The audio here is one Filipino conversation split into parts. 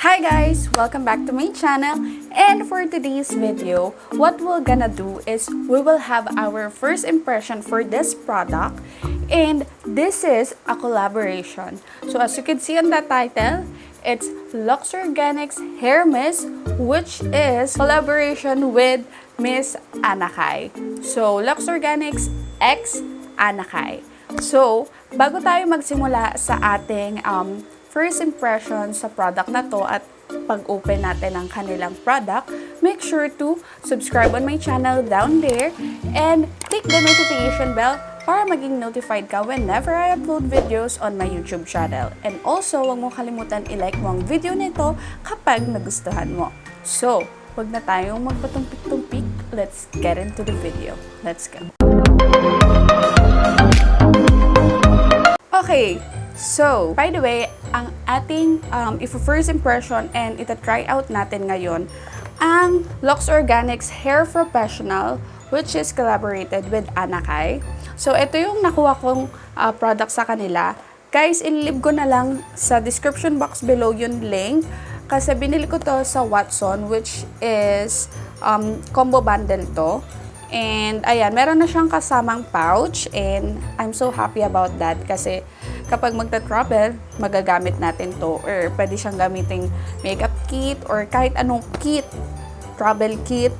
Hi guys! Welcome back to my channel and for today's video, what we're gonna do is we will have our first impression for this product and this is a collaboration. So as you can see on the title, it's Lux Organics Hair Mist which is collaboration with Miss Anakay. So Lux Organics X Anakay. So, bago tayo magsimula sa ating um, first impression sa product na to at pag-open natin ng kanilang product, make sure to subscribe on my channel down there and click the notification bell para maging notified ka whenever I upload videos on my YouTube channel. And also, huwag mo kalimutan i-like mo ang video nito kapag nagustuhan mo. So, huwag na tayong magpatumpik-tumpik. Let's get into the video. Let's go. Okay, so, by the way, ang ating um, if first impression and ita-try out natin ngayon, ang Lux Organics Hair Professional which is collaborated with Anakay. So, ito yung nakuha kong uh, product sa kanila. Guys, inlib ko na lang sa description box below yung link kasi binili ko to sa Watson which is um, combo bundle to. And ayan, meron na siyang kasamang pouch and I'm so happy about that kasi kapag magta-travel, magagamit natin to or pwede siyang gamiting makeup kit or kahit anong kit, travel kit,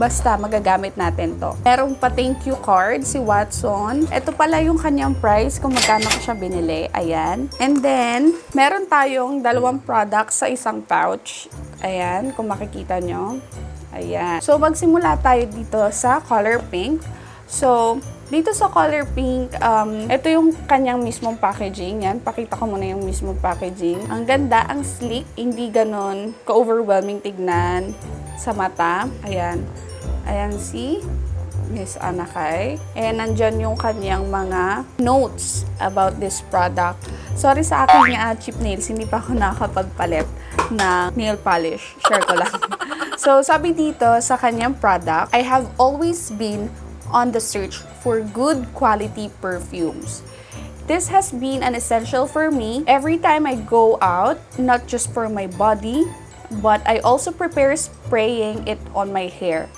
basta magagamit natin to. Merong pa thank you card si Watson. Ito pala yung kanyang price kung magkano ko siya binili. Ayan. And then, meron tayong dalawang products sa isang pouch. Ayan, kung makikita nyo. Ayan. So, magsimula tayo dito sa color pink. So, dito sa color pink, um, ito yung kanyang mismong packaging. Yan, pakita ko muna yung mismong packaging. Ang ganda, ang sleek, hindi ganon ka-overwhelming tignan sa mata. Ayan. Ayan, see? Miss Anakay. And nandyan yung kanyang mga notes about this product. Sorry sa aking uh, cheap nails, hindi pa ako nakakapagpalit na nail polish. Share ko lang. so, sabi dito sa kanyang product, I have always been on the search for good quality perfumes. This has been an essential for me every time I go out, not just for my body, but I also prepare spraying it on my hair.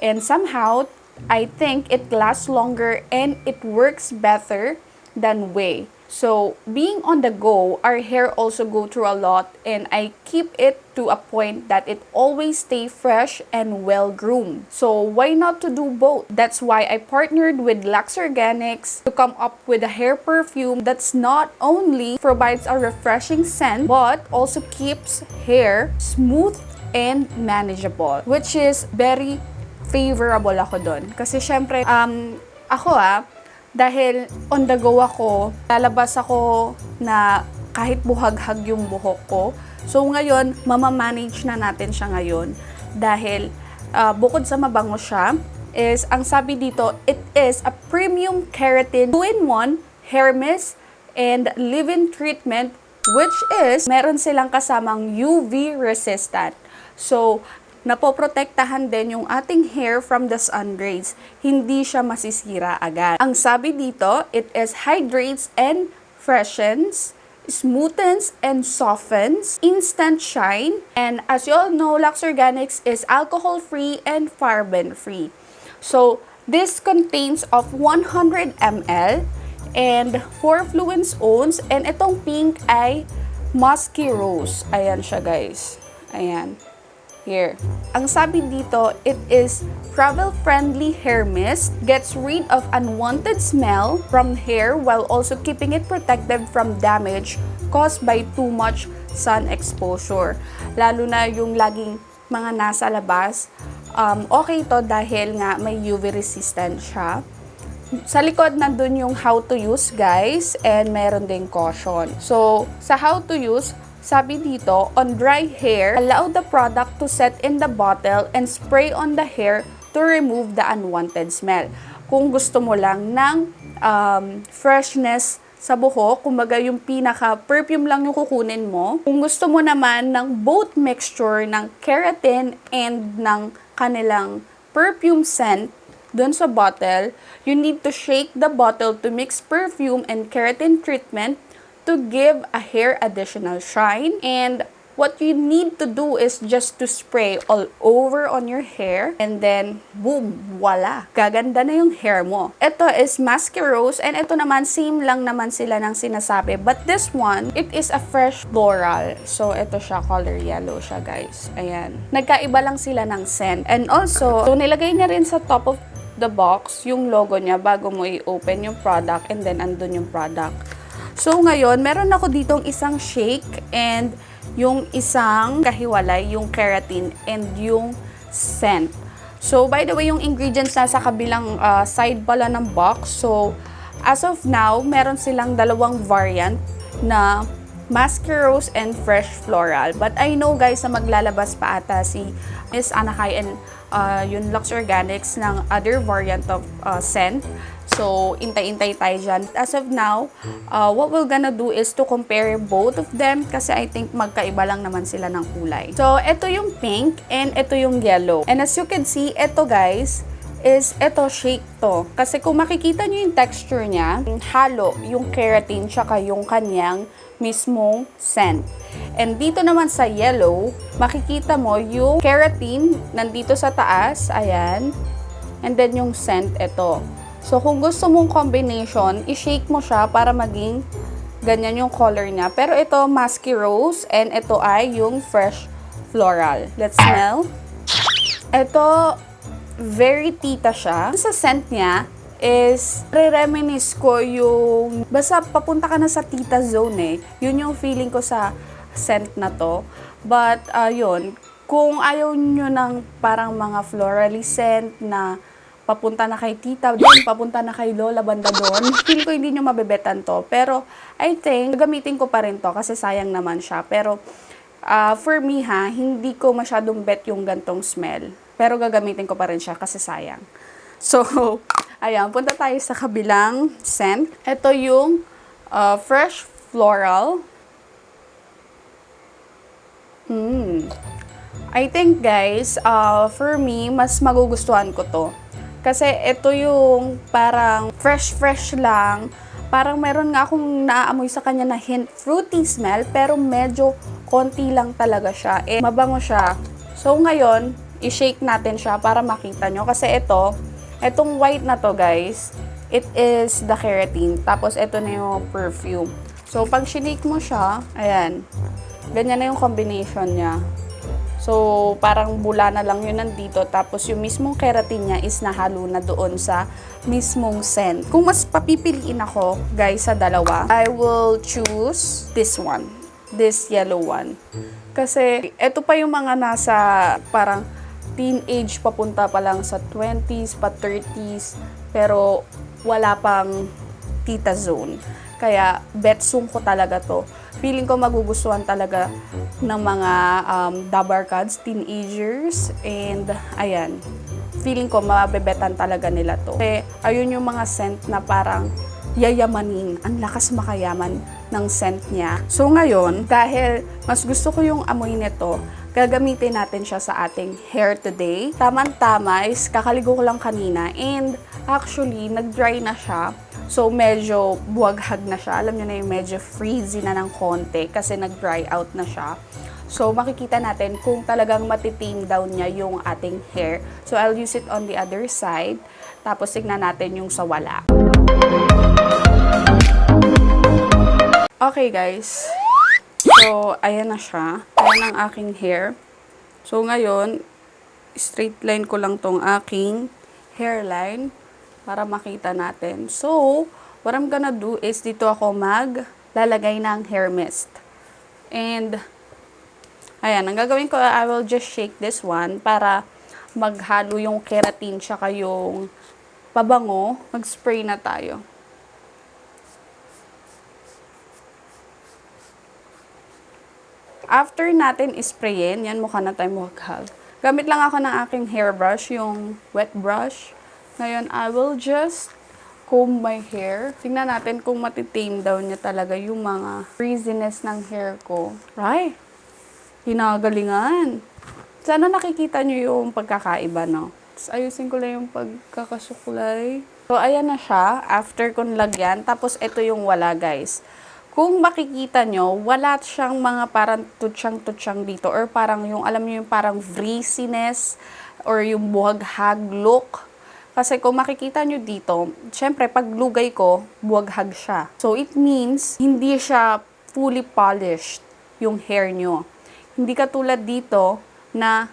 And somehow, I think it lasts longer and it works better than way. So, being on the go, our hair also go through a lot and I keep it to a point that it always stay fresh and well groomed. So, why not to do both? That's why I partnered with Lux Organics to come up with a hair perfume that's not only provides a refreshing scent but also keeps hair smooth and manageable, which is very favorable ako doon. Kasi syempre, um, ako ah, dahil on the go ako, lalabas ako na kahit buhaghag yung buhok ko. So ngayon, mamamanage na natin siya ngayon dahil uh, bukod sa mabango siya, is ang sabi dito, it is a premium keratin 2-in-1 hair mist and leave-in treatment which is meron silang kasamang UV resistant. So, napoprotektahan din yung ating hair from the sun rays. Hindi siya masisira agad. Ang sabi dito, it is hydrates and freshens, smoothens and softens, instant shine, and as you all know, Lux Organics is alcohol-free and paraben-free. So, this contains of 100 ml and 4 fluence ounce, and itong pink ay musky rose. Ayan siya guys. Ayan. Here. Ang sabi dito, it is travel-friendly hair mist, gets rid of unwanted smell from hair while also keeping it protected from damage caused by too much sun exposure. Lalo na yung laging mga nasa labas, um, okay to dahil nga may UV resistant siya. Sa likod nandun yung how to use guys and meron ding caution. So, sa how to use, sabi dito, on dry hair, allow the product to set in the bottle and spray on the hair to remove the unwanted smell. Kung gusto mo lang ng um, freshness sa buhok, kumbaga yung pinaka-perfume lang yung kukunin mo. Kung gusto mo naman ng both mixture ng keratin and ng kanilang perfume scent, dun sa bottle, you need to shake the bottle to mix perfume and keratin treatment to give a hair additional shine and what you need to do is just to spray all over on your hair and then boom, voila. Gaganda na yung hair mo. Ito is Masquerose and ito naman same lang naman sila ng sinasabi. But this one, it is a fresh floral. So ito siya, color yellow siya guys. Ayan. Nagkaiba lang sila ng scent. And also, so nilagay niya rin sa top of the box yung logo niya bago mo i-open yung product and then andun yung product. So ngayon, meron ako ditong isang shake and yung isang kahiwalay, yung keratin and yung scent. So by the way, yung ingredients nasa kabilang uh, side pala ng box. So as of now, meron silang dalawang variant na Masquerose and Fresh Floral. But I know guys na maglalabas pa ata si Miss Anakay and uh, yung Lux Organics ng other variant of uh, scent. So, intay-intay tayo dyan. As of now, uh, what we're gonna do is to compare both of them kasi I think magkaiba lang naman sila ng kulay. So, ito yung pink and ito yung yellow. And as you can see, ito guys, is ito shake to. Kasi kung makikita nyo yung texture niya, halo yung keratin tsaka yung kanyang mismong scent. And dito naman sa yellow, makikita mo yung keratin nandito sa taas, ayan. And then yung scent, ito. So kung gusto mong combination, i-shake mo siya para maging ganyan yung color niya. Pero ito, musky rose, and ito ay yung fresh floral. Let's smell. Ito, very tita siya. Sa scent niya, is re-reminisce ko yung basta papunta ka na sa tita zone eh. Yun yung feeling ko sa scent na to. But uh, kung ayaw nyo ng parang mga florally scent na papunta na kay tita doon, papunta na kay lola banda doon, feel ko hindi nyo mabebetan to. Pero I think, gamitin ko pa rin to kasi sayang naman siya. Pero uh, for me ha, hindi ko masyadong bet yung gantong smell. Pero gagamitin ko pa rin siya kasi sayang. So, ayan, punta tayo sa kabilang scent. Ito yung uh, fresh floral. Hmm. I think guys, uh, for me, mas magugustuhan ko to. Kasi ito yung parang fresh-fresh lang. Parang meron nga akong naaamoy sa kanya na hint fruity smell, pero medyo konti lang talaga siya. Eh, mabango siya. So ngayon, i-shake natin siya para makita nyo. Kasi ito, Etong white na to guys, it is the keratin. Tapos ito na yung perfume. So pag shinik mo siya, ayan, ganyan na yung combination niya. So parang bula na lang yun nandito. Tapos yung mismong keratin niya is nahalo na doon sa mismong scent. Kung mas papipiliin ako guys sa dalawa, I will choose this one. This yellow one. Kasi ito pa yung mga nasa parang teenage papunta pa lang sa 20s pa 30s pero wala pang tita zone. Kaya betsung ko talaga to. Feeling ko magugustuhan talaga ng mga um, dabarkads, teenagers, and ayan, feeling ko mabebetan talaga nila to. Kasi ayun yung mga scent na parang yayamanin, ang lakas makayaman ng scent niya. So ngayon, dahil mas gusto ko yung amoy nito, gagamitin natin siya sa ating hair today. Tamang-tama is kakaligo ko lang kanina and actually nag-dry na siya. So medyo buwaghag na siya. Alam niyo na yung medyo freezy na ng konti kasi nag-dry out na siya. So makikita natin kung talagang matitame down niya yung ating hair. So I'll use it on the other side. Tapos tignan natin yung sa wala. Okay guys, So, ayan na siya. Ayan ang aking hair. So, ngayon, straight line ko lang tong aking hairline para makita natin. So, what I'm gonna do is dito ako maglalagay ng hair mist. And, ayan, ang gagawin ko, I will just shake this one para maghalo yung keratin tsaka yung pabango. Mag-spray na tayo. After natin isprayin, yan mukha na tayo mukhal. Gamit lang ako ng aking hairbrush, yung wet brush. Ngayon, I will just comb my hair. Tingnan natin kung matitame daw niya talaga yung mga frizziness ng hair ko. Right? Hinagalingan. Sana nakikita niyo yung pagkakaiba, no? Ayusin ko lang yung pagkakasuklay. So, ayan na siya. After kong lagyan. Tapos, ito yung wala, guys kung makikita nyo, wala siyang mga parang tutsyang-tutsyang dito or parang yung, alam nyo yung parang breeziness or yung buhaghag look. Kasi kung makikita nyo dito, syempre pag lugay ko, buhaghag siya. So it means hindi siya fully polished yung hair nyo. Hindi katulad dito na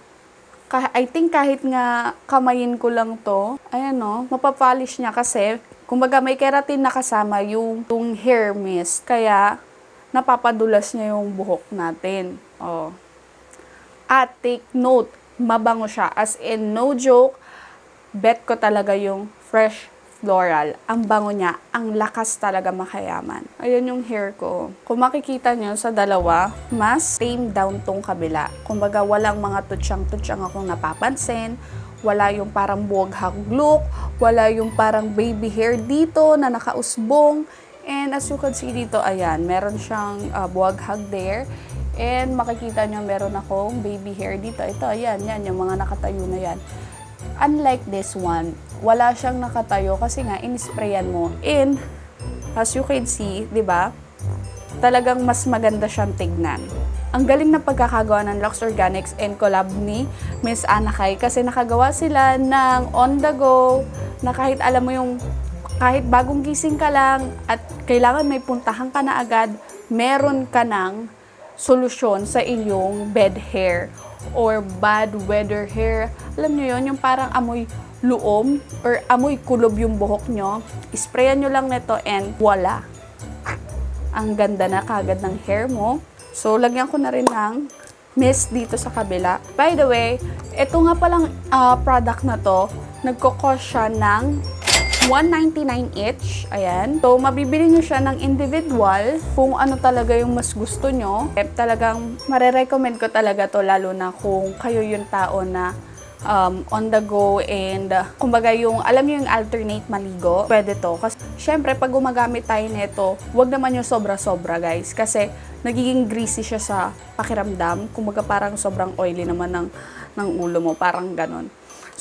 I think kahit nga kamayin ko lang to, ayan no, mapapolish niya kasi kumbaga may keratin na kasama yung, yung hair mist. Kaya napapadulas niya yung buhok natin. Oh. At take note, mabango siya. As in, no joke, bet ko talaga yung fresh floral. Ang bango niya, ang lakas talaga makayaman. Ayan yung hair ko. Kung makikita nyo sa dalawa, mas tame down tong kabila. Kumbaga, walang mga tutsyang-tutsyang akong napapansin. Wala yung parang buwaghag look. Wala yung parang baby hair dito na nakausbong. And as you can see dito, ayan, meron siyang uh, buwaghag there. And makikita nyo, meron akong baby hair dito. Ito, ayan, yan, yung mga nakatayo na yan. Unlike this one, wala siyang nakatayo kasi nga inisprayan mo. And as you can see, 'di ba? Talagang mas maganda siyang tignan. Ang galing na pagkakagawa ng Lux Organics and collab ni Miss Anakay kasi nakagawa sila ng on the go na kahit alam mo yung kahit bagong gising ka lang at kailangan may puntahan ka na agad, meron ka ng solusyon sa iyong bed hair or bad weather hair. Alam nyo yon yung parang amoy luom or amoy kulob yung buhok nyo. Sprayan nyo lang nito and voila. Ang ganda na kagad ng hair mo. So, lagyan ko na rin ng mist dito sa kabila. By the way, ito nga palang uh, product na to, nagkakos siya ng 199 each. Ayan. So, mabibili nyo siya ng individual kung ano talaga yung mas gusto nyo. Eh, talagang marerecommend ko talaga to lalo na kung kayo yung tao na um, on the go and uh, kumbaga yung, alam nyo yung alternate maligo, pwede to. Kasi syempre, pag gumagamit tayo nito, wag naman yung sobra-sobra guys. Kasi nagiging greasy siya sa pakiramdam. Kumbaga parang sobrang oily naman ng, ng ulo mo, parang ganon.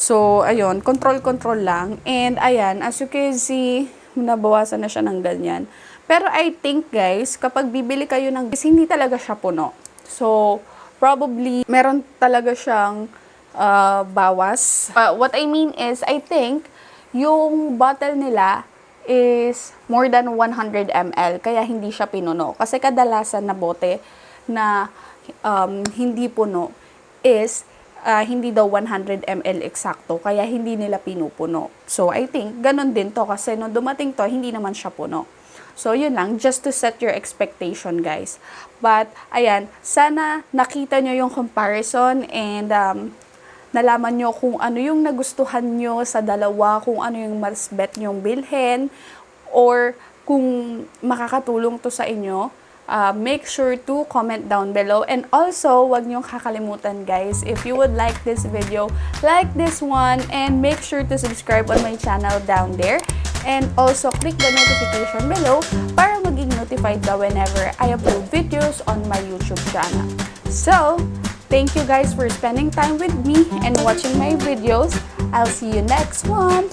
So, ayun, control-control lang. And ayan, as you can see, nabawasan na siya ng ganyan. Pero I think guys, kapag bibili kayo ng hindi talaga siya puno. So, probably, meron talaga siyang uh, bawas. Uh, what I mean is, I think, yung bottle nila is more than 100 ml, kaya hindi siya pinuno. Kasi kadalasan na bote na um, hindi puno is uh, hindi daw 100 ml eksakto, kaya hindi nila pinupuno. So, I think, ganun din to, kasi nung dumating to, hindi naman siya puno. So, yun lang, just to set your expectation, guys. But, ayan, sana nakita nyo yung comparison and um, nalaman nyo kung ano yung nagustuhan nyo sa dalawa, kung ano yung mas bet nyong bilhin, or kung makakatulong to sa inyo, uh, make sure to comment down below. And also, wag niyong kakalimutan guys, if you would like this video, like this one, and make sure to subscribe on my channel down there. And also, click the notification below para maging notified ka whenever I upload videos on my YouTube channel. So, Thank you guys for spending time with me and watching my videos. I'll see you next one.